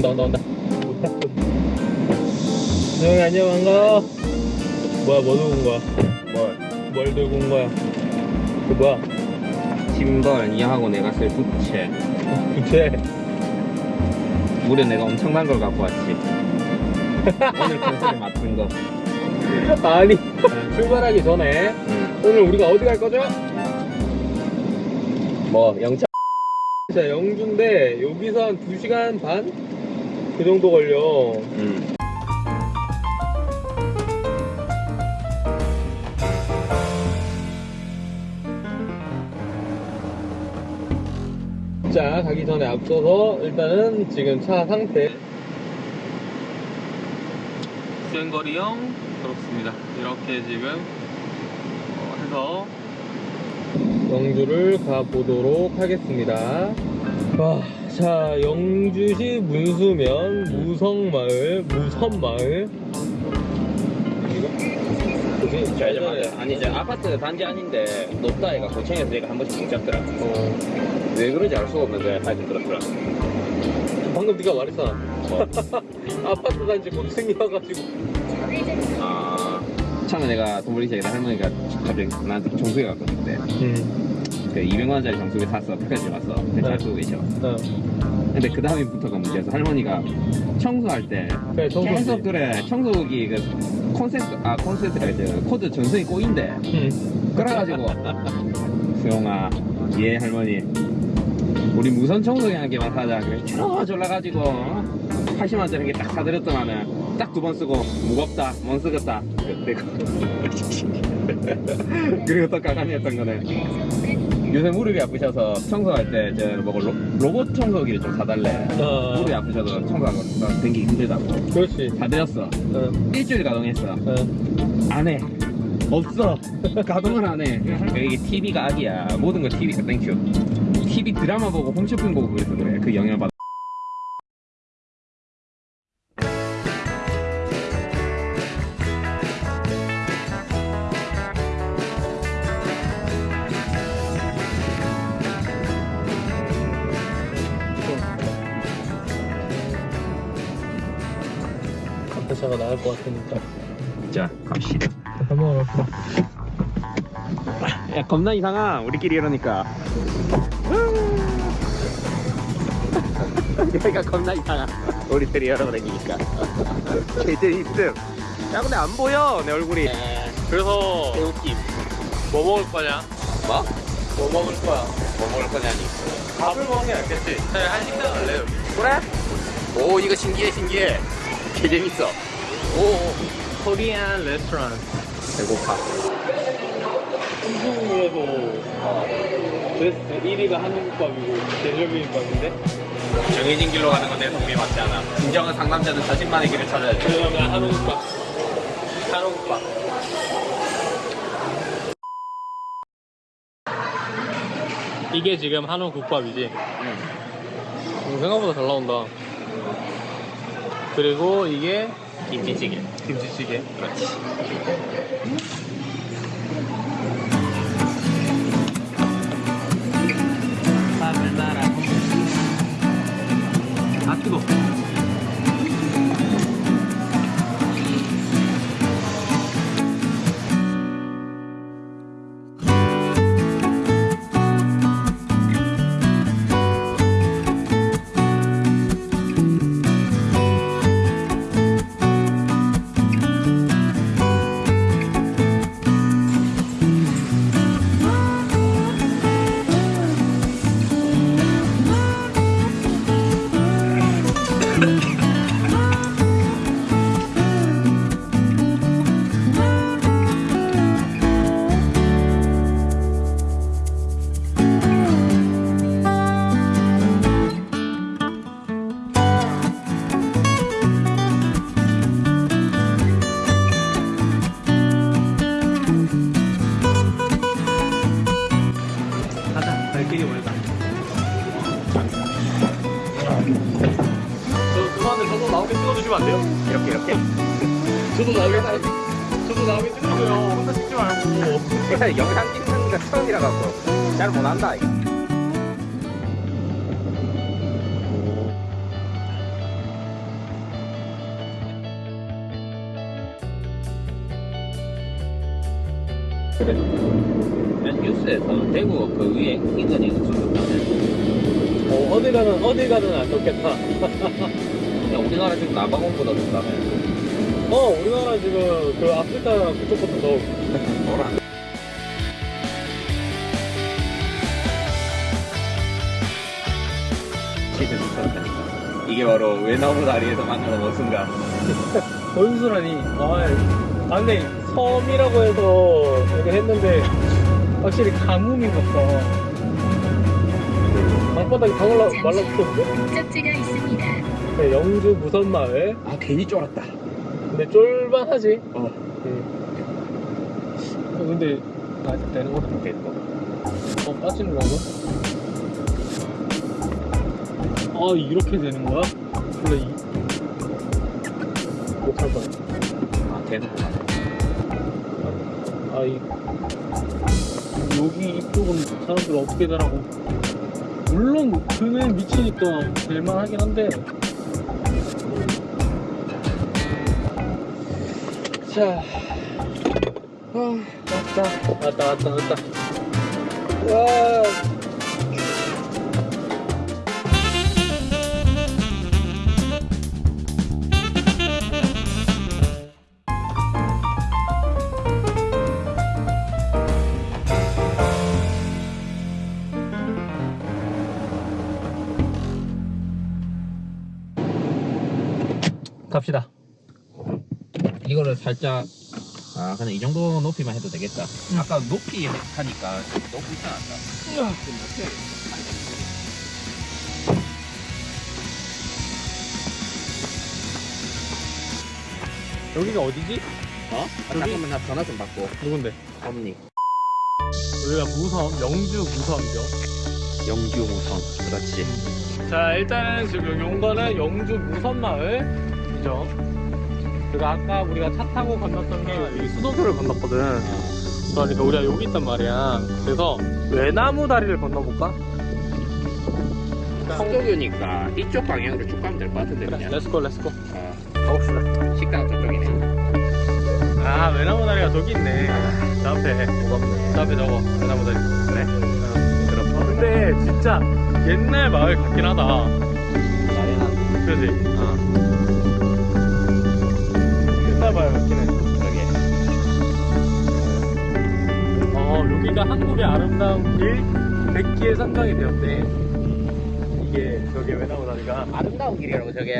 온다 온다 온다. 형이 안녕 반가워. 뭐야 뭐 들고 온 거야? 뭘? 뭘 들고 온 거야? 그 뭐야? 짐벌 이하고 내가 쓸 부채. 부채? 무려 내가 엄청난 걸 갖고 왔지. 오늘 컨셉에 맞춘 거. 아니 출발하기 전에 응. 오늘 우리가 어디 갈 거죠? 뭐 영차. 자 영주인데 여기서 한 2시간 반? 그 정도 걸려. 응. 자 가기 전에 앞서서 일단은 지금 차 상태. 주행거리형 그렇습니다. 이렇게 지금 어, 해서 영주를 가보도록 하겠습니다. 와, 자 영주시 문수면 무성마을 무선마을. 이제 맞아 아니 이제 아파트 단지 아닌데 높다 애가 고층에서 얘가 한 번씩 못 잡더라. 어, 왜 그런지? 알 수가 없는데 하여튼 그렇더라. 방금 네가 말했잖아. 아파트 단지 고층이어가지고. 아. 처음에 내가 돈 벌리기 전에 할머니가 갑자기 나한테 정수기 갖고 왔는데 음. 그 200만원짜리 정수기 샀어 패키지 왔어 잘 네. 쓰고 계셔. 어. 근데 그 다음부터가 문제였어 할머니가 청소할 때 그래 청소기. 계속 그래 청소기 그 콘센트 아 콘센트가 이제 코드 전선이 꼬인대. 음. 그래가지고 수영아 예 할머니. 우리 무선 청소기 한 개만 사자. 그래 졸라 졸라가지고 80만원짜리 한 개 딱 사드렸더만은 딱 두 번 쓰고 무겁다 못 쓰겠다. 그리고 또 가관이었던 거는 요새 무릎이 아프셔서 청소할 때 저 뭐 로봇 청소기를 좀 사달래 어. 무릎이 아프셔서 청소하고 댕기기 힘들다고 그렇지 사드렸어 어. 일주일 가동했어 어. 안 해. 없어. 가동을 안 해. 이게 TV가 악이야. 모든 거 TV가 thank you. TV 드라마 보고 홈쇼핑 보고 그래서 그래. 그 영향을 받아. 카페차가 나을 것 같으니까 자, 갑시다. 밥 먹으러 갑시다 야, 겁나 이상하. 우리끼리 이러니까. 여기가 겁나 이상하. 우리들이 다니니까. 걔들 있음. 야, 근데 안 보여. 내 얼굴이. 그래서 개웃김. 뭐 먹을 거냐? 뭐? 뭐 먹을 거야? 뭐 먹을 거냐니. 밥을 먹는 게 낫겠지 네, 한식당 갈래 여기 그래? 오, 이거 신기해, 신기해. 개 재밌어. 오, 코리안 레스토랑 배고파. 한국에서 베스트 1위가 한국밥이고 대절비빔밥인데 정해진 길로 가는 건내 동미 맞지 않아. 진정한 상남자는 자신만의 길을 찾아야 돼. 그러면 한국밥 한국밥 이게 지금 한우 국밥이지 음, 생각보다 잘 나온다 그리고 이게 김치찌개. 김치찌개 그렇지. 밥을 말아 아 뜨거 저도 나오게 저도 나오겠다. 혼자 찍지 말고. 영상 찍는 게 처음이라 갖고. 잘 못한다 뉴스에서 대구 그 위에 이거니 어, 어디 가든 어디 가든 안 좋겠다. 우리나라 지금 남아공보다 좋다며 어, 우리나라 지금 그 아프리카 그쪽부터 더 뭐라 진짜 미쳤다니까 이게 바로 외나무 다리에서 만나는 모순가 원수라니. 아, 아, 근데 섬이라고 해서 이렇게 했는데 확실히 가뭄이 없어. 방바닥이 다 올라, 말라붙었는데? 목적지가 있습니다. 네, 영주 무선마을. 아 괜히 쫄았다 근데 쫄만하지. 어 응. 어, 근데 아, 되는 거다. 됐고 어, 빠지는 건가? 아, 이렇게 되는 거야? 근데 이 못할 거야. 아 되는구나 아, 이 여기 이쪽은 사람들 어떻게 되라고? 물론 그는 미치니까 될만하긴 한데. 자, 아, 왔다, 왔다, 왔다, 왔다. 와. 갑시다. 이거를 살짝 아 그냥 이 정도 높이만 해도 되겠다 아까 높이 하니까 너무 이상하다 여기가 어디지? 어? 아, 잠깐만 나 전화 좀 받고 누군데? 언니 여기가 무섬, 영주 무섬이죠. 영주 무선 그렇지 자, 일단은 지금 온 거는 영주 무섬마을이죠. 그리고 아까 우리가 차 타고 건넜던 게 여기 수도교를 건넜거든. 그러니까 우리가 여기 있단 말이야. 그래서 외나무 다리를 건너볼까? 성교교니까 이쪽 방향으로 쭉 가면 될 것 같은데 그래, 그냥 let's go, let's go. 어, 가봅시다. 식당 저쪽이네 아, 외나무 다리가 저기 있네. 저 앞에. 저 앞에 저거, 외나무 다리. 그래? 그럼. 어, 근데 진짜 옛날 마을 같긴 하다. 그지? 어 한국의 아름다운 길 100기에 선정이 되었대. 이게 저게 외나무 다리가. 아름다운 길이라고 저게